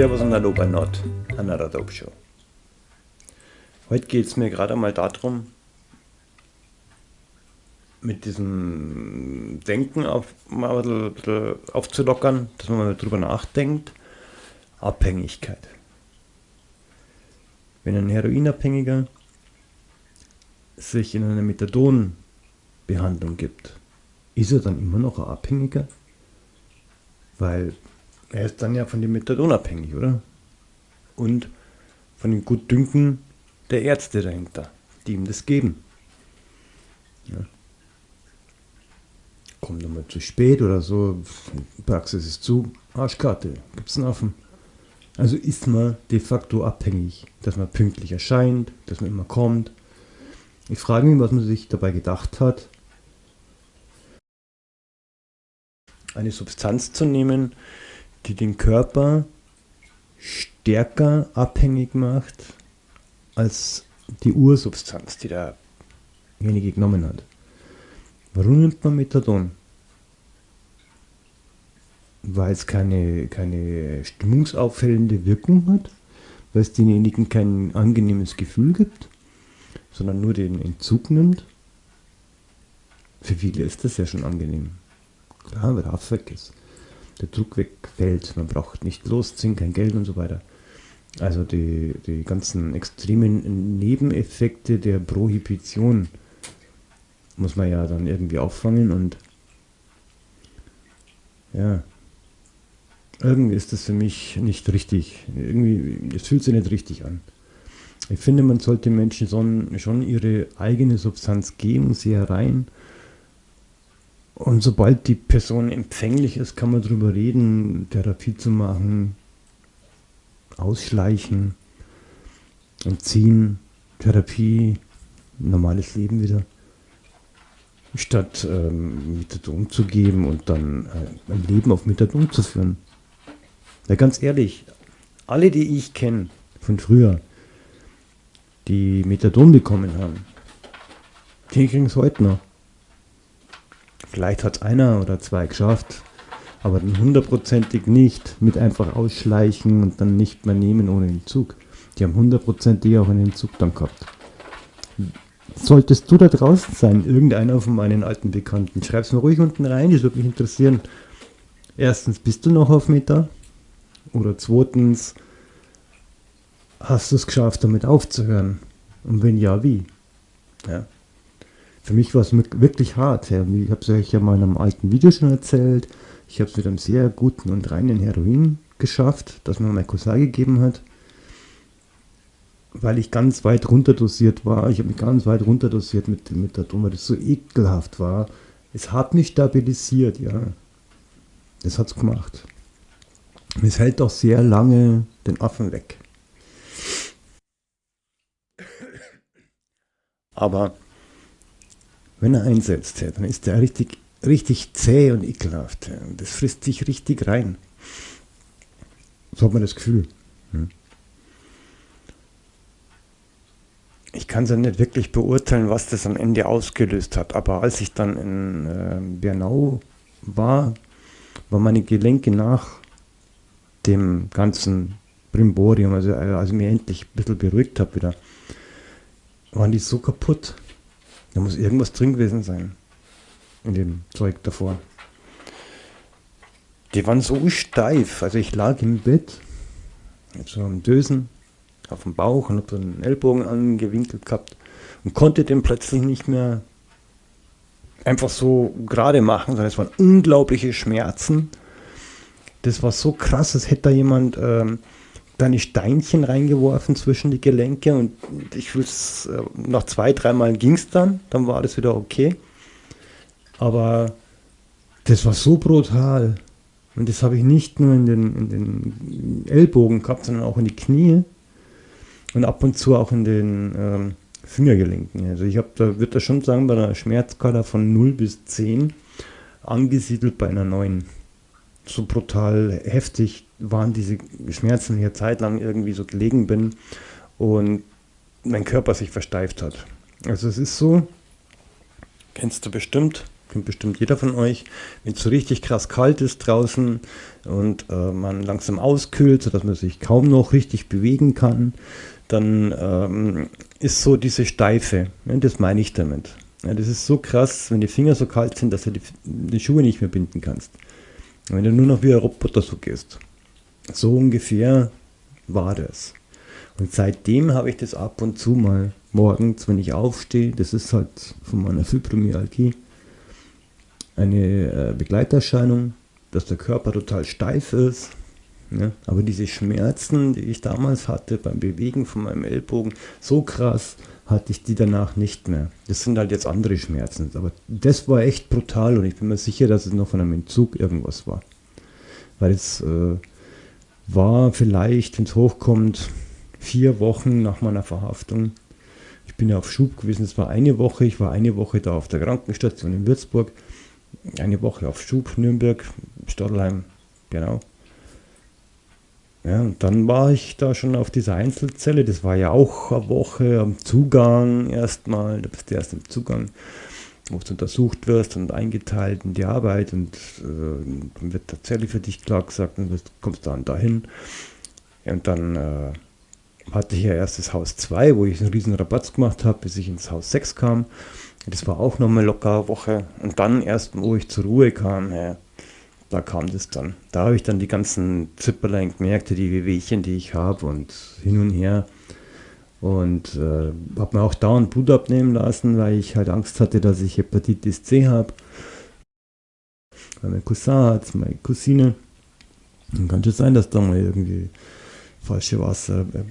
Servus und Hallo bei Nord, Another Dope Show. Heute geht es mir gerade mal darum, mit diesem Denken auf, mal ein bisschen aufzulockern, dass man mal drüber nachdenkt. Abhängigkeit. Wenn ein Heroinabhängiger sich in eine Methadon-Behandlung gibt, ist er dann immer noch ein Abhängiger? Weil er ist dann ja von dem Methadon abhängig, oder? Und von dem Gutdünken der Ärzte dahinter, die ihm das geben. Ja. Kommt nochmal zu spät oder so, Praxis ist zu, Arschkarte, gibt's einen Affen. Also ist man de facto abhängig, dass man pünktlich erscheint, dass man immer kommt. Ich frage mich, was man sich dabei gedacht hat, eine Substanz zu nehmen, die den Körper stärker abhängig macht als die Ursubstanz, die derjenige genommen hat. Warum nimmt man Methadon? Weil es keine, keine stimmungsauffällende Wirkung hat, weil es denjenigen kein angenehmes Gefühl gibt, sondern nur den Entzug nimmt. Für viele ist das ja schon angenehm. Klar, weil der weg ist. Der Druck wegfällt, man braucht nicht losziehen, kein Geld und so weiter. Also die, die ganzen extremen Nebeneffekte der Prohibition muss man ja dann irgendwie auffangen und ja, irgendwie ist das für mich nicht richtig. Irgendwie, es fühlt sich nicht richtig an. Ich finde, man sollte Menschen schon, ihre eigene Substanz geben, sie herein und sobald die Person empfänglich ist, kann man darüber reden, Therapie zu machen, ausschleichen, entziehen, Therapie, normales Leben wieder. Statt ähm, Methadon zu geben und dann äh, ein Leben auf Methadon zu führen. Ja, ganz ehrlich, alle, die ich kenne von früher, die Methadon bekommen haben, die kriegen es heute noch. Vielleicht hat einer oder zwei geschafft, aber dann hundertprozentig nicht mit einfach ausschleichen und dann nicht mehr nehmen ohne Entzug. Die haben hundertprozentig auch einen Entzug dann gehabt. Solltest du da draußen sein, irgendeiner von meinen alten Bekannten, schreib es mir ruhig unten rein, das würde mich interessieren. Erstens, bist du noch auf Meta? Oder zweitens, hast du es geschafft, damit aufzuhören? Und wenn ja, wie? Ja. Für mich war es wirklich hart. Ich habe es euch ja mal in einem alten Video schon erzählt. Ich habe es mit einem sehr guten und reinen Heroin geschafft, das mir mein Cousin gegeben hat. Weil ich ganz weit runterdosiert war. Ich habe mich ganz weit runterdosiert mit, mit der Dumme, das so ekelhaft war. Es hat mich stabilisiert, ja. Das hat es gemacht. Es hält auch sehr lange den Affen weg. Aber wenn er einsetzt, dann ist er richtig, richtig zäh und ekelhaft. Das frisst sich richtig rein. So hat man das Gefühl. Hm. Ich kann es ja nicht wirklich beurteilen, was das am Ende ausgelöst hat, aber als ich dann in äh, Bernau war, waren meine Gelenke nach dem ganzen Brimborium, also als ich mich endlich ein bisschen beruhigt habe wieder, waren die so kaputt. Da muss irgendwas drin gewesen sein. In dem Zeug davor. Die waren so steif. Also ich lag im Bett, so am Dösen, auf dem Bauch und habe den Ellbogen angewinkelt gehabt und konnte den plötzlich nicht mehr einfach so gerade machen, sondern es waren unglaubliche Schmerzen. Das war so krass, als hätte da jemand ähm, deine Steinchen reingeworfen zwischen die Gelenke und ich will es, äh, nach zwei, dreimal ging es dann, dann war das wieder okay. Aber das war so brutal. Und das habe ich nicht nur in den, in den Ellbogen gehabt, sondern auch in die Knie und ab und zu auch in den ähm, Fingergelenken. Also ich habe da, würde da schon sagen, bei einer Schmerzskala von 0 bis 10 angesiedelt bei einer 9 so brutal heftig waren diese Schmerzen hier zeitlang irgendwie so gelegen bin und mein Körper sich versteift hat. Also es ist so, kennst du bestimmt, kennt bestimmt jeder von euch, wenn es so richtig krass kalt ist draußen und äh, man langsam auskühlt, sodass man sich kaum noch richtig bewegen kann, dann ähm, ist so diese Steife, ja, das meine ich damit. Ja, das ist so krass, wenn die Finger so kalt sind, dass du die, die Schuhe nicht mehr binden kannst. Wenn du nur noch wie ein Roboter so gehst. So ungefähr war das. Und seitdem habe ich das ab und zu mal morgens, wenn ich aufstehe, das ist halt von meiner Fibromyalgie eine äh, Begleiterscheinung, dass der Körper total steif ist. Ne? Aber diese Schmerzen, die ich damals hatte beim Bewegen von meinem Ellbogen, so krass hatte ich die danach nicht mehr. Das sind halt jetzt andere Schmerzen. Aber das war echt brutal und ich bin mir sicher, dass es noch von einem Entzug irgendwas war. Weil es äh, war vielleicht, wenn es hochkommt, vier Wochen nach meiner Verhaftung. Ich bin ja auf Schub gewesen, es war eine Woche. Ich war eine Woche da auf der Krankenstation in Würzburg. Eine Woche auf Schub, Nürnberg, Stadelheim, genau. Ja, und dann war ich da schon auf dieser Einzelzelle. Das war ja auch eine Woche am Zugang erstmal. Da bist du erst im Zugang, wo du untersucht wirst und eingeteilt in die Arbeit. Und äh, dann wird Zelle für dich klar gesagt und du kommst dann dahin. Und dann äh, hatte ich ja erst das Haus 2, wo ich einen riesen Rabatz gemacht habe, bis ich ins Haus 6 kam. Das war auch nochmal locker eine Woche. Und dann erst, wo ich zur Ruhe kam, ja, da kam das dann. Da habe ich dann die ganzen Zipperlein gemerkt, die Wehwehchen, die ich habe und hin und her. Und äh, habe mir auch dauernd Blut abnehmen lassen, weil ich halt Angst hatte, dass ich Hepatitis C habe. Mein Cousin hat, meine Cousine. Dann kann schon sein, dass da mal irgendwie falsche Wasser. Äh,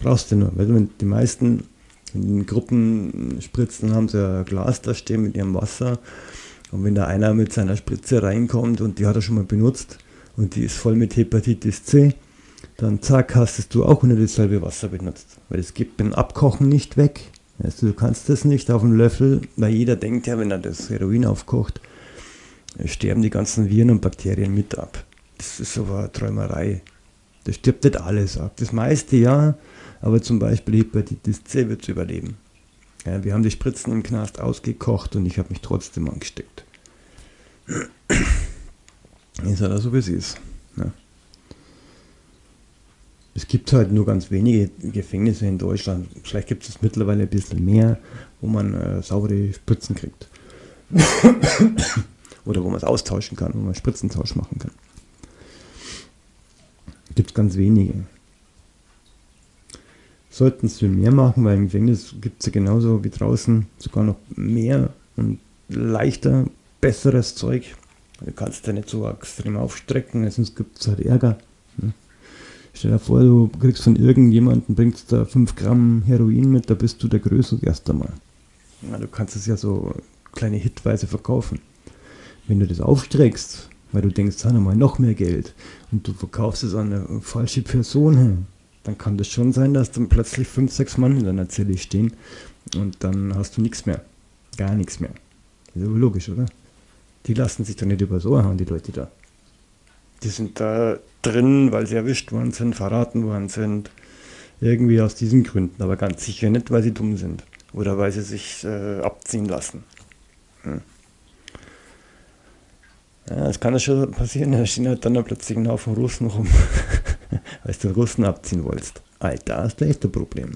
brauchst du nur. Weil die meisten in Gruppen spritzen, haben sie ein Glas da stehen mit ihrem Wasser und wenn da einer mit seiner Spritze reinkommt und die hat er schon mal benutzt und die ist voll mit Hepatitis C, dann zack, hast du auch nur dasselbe Wasser benutzt. Weil es geht beim Abkochen nicht weg. Also du kannst das nicht auf dem Löffel, weil jeder denkt ja, wenn er das Heroin aufkocht, sterben die ganzen Viren und Bakterien mit ab. Das ist aber eine Träumerei. Das stirbt nicht alles ab. Das meiste ja, aber zum Beispiel Hepatitis C wird überleben. Ja, wir haben die Spritzen im Knast ausgekocht und ich habe mich trotzdem angesteckt. Ist halt so, wie es ist. Es gibt halt nur ganz wenige Gefängnisse in Deutschland. Vielleicht gibt es mittlerweile ein bisschen mehr, wo man äh, saubere Spritzen kriegt. Oder wo man es austauschen kann, wo man Spritzentausch machen kann. Gibt es ganz wenige sollten es viel mehr machen, weil im Gefängnis gibt es ja genauso wie draußen sogar noch mehr und leichter, besseres Zeug. Du kannst ja nicht so extrem aufstrecken, sonst gibt es halt Ärger. Ne? Stell dir vor, du kriegst von irgendjemandem, bringst da 5 Gramm Heroin mit, da bist du der Größe erst einmal. Ja, du kannst es ja so kleine Hitweise verkaufen. Wenn du das aufstreckst, weil du denkst, haben mal noch mehr Geld und du verkaufst es an eine falsche Person, dann kann das schon sein, dass dann plötzlich fünf, sechs Mann in deiner Zelle stehen und dann hast du nichts mehr. Gar nichts mehr. Das ist aber logisch, oder? Die lassen sich doch nicht über so hauen, die Leute da. Die sind da drin, weil sie erwischt worden sind, verraten worden sind. Irgendwie aus diesen Gründen, aber ganz sicher nicht, weil sie dumm sind. Oder weil sie sich äh, abziehen lassen. Hm. Ja, es kann ja schon passieren, da stehen halt dann plötzlich ein Haufen Russen rum. weil du den Russen abziehen wolltest. Alter, hast du echt ein Problem.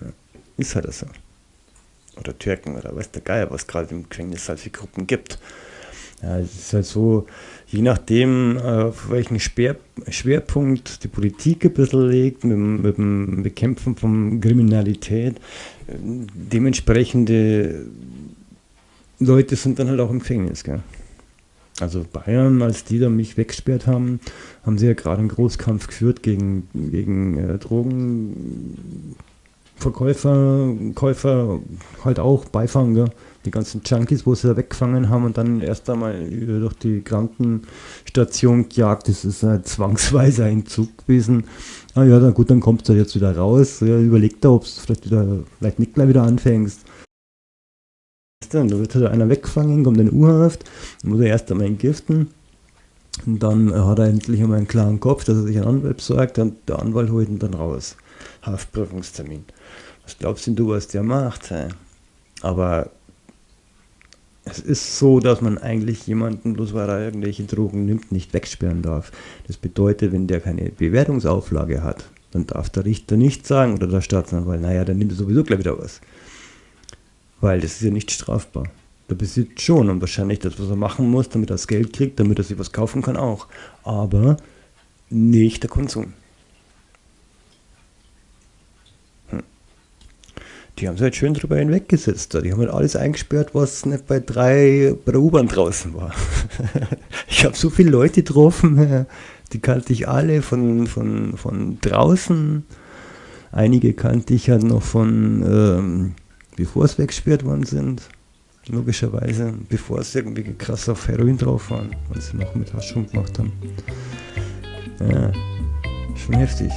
Ja, ist halt so. Oder Türken oder weiß der Geier, was gerade im Gefängnis halt für Gruppen gibt. Ja, es ist halt so, je nachdem, auf welchen Schwer, Schwerpunkt die Politik ein bisschen legt, mit, mit dem Bekämpfen von Kriminalität, dementsprechende Leute sind dann halt auch im Gefängnis. Gell? Also Bayern, als die da mich weggesperrt haben, haben sie ja gerade einen Großkampf geführt gegen, gegen äh, Drogenverkäufer, Käufer, halt auch Beifanger, die ganzen Junkies, wo sie da weggefangen haben und dann erst einmal durch die Krankenstation gejagt. Das ist ein zwangsweiser Entzug gewesen. Ah ja, dann gut, dann kommst du jetzt wieder raus. Ja, überleg da, ob du vielleicht wieder, vielleicht nicht gleich wieder anfängst. Dann wird halt einer weggefangen, kommt in U-Haft, muss er erst einmal entgiften. Und dann hat er endlich einmal einen klaren Kopf, dass er sich einen Anwalt besorgt und der Anwalt holt ihn dann raus. Haftprüfungstermin. Was glaubst denn du, was der macht? Aber es ist so, dass man eigentlich jemanden, bloß weil er irgendwelche Drogen nimmt, nicht wegsperren darf. Das bedeutet, wenn der keine Bewertungsauflage hat, dann darf der Richter nicht sagen oder der Staatsanwalt, naja, dann nimmt er sowieso gleich wieder was. Weil das ist ja nicht strafbar. Der besitzt schon und wahrscheinlich das, was er machen muss, damit er das Geld kriegt, damit er sich was kaufen kann, auch. Aber nicht der Konsum. Die haben sich halt schön drüber hinweggesetzt. Die haben halt alles eingesperrt, was nicht bei drei bei der U-Bahn draußen war. ich habe so viele Leute getroffen, die kannte ich alle von, von, von draußen. Einige kannte ich halt noch von, ähm, bevor es weggesperrt worden sind. Logischerweise, bevor es irgendwie krass auf Heroin drauf waren, was sie noch mit Haschung gemacht haben. Ja, schon heftig.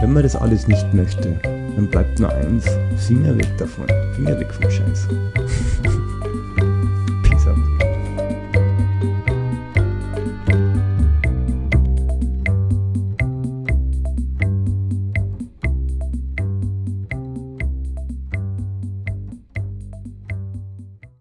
Wenn man das alles nicht möchte, dann bleibt nur eins, Finger weg davon, Finger weg vom Scheiß.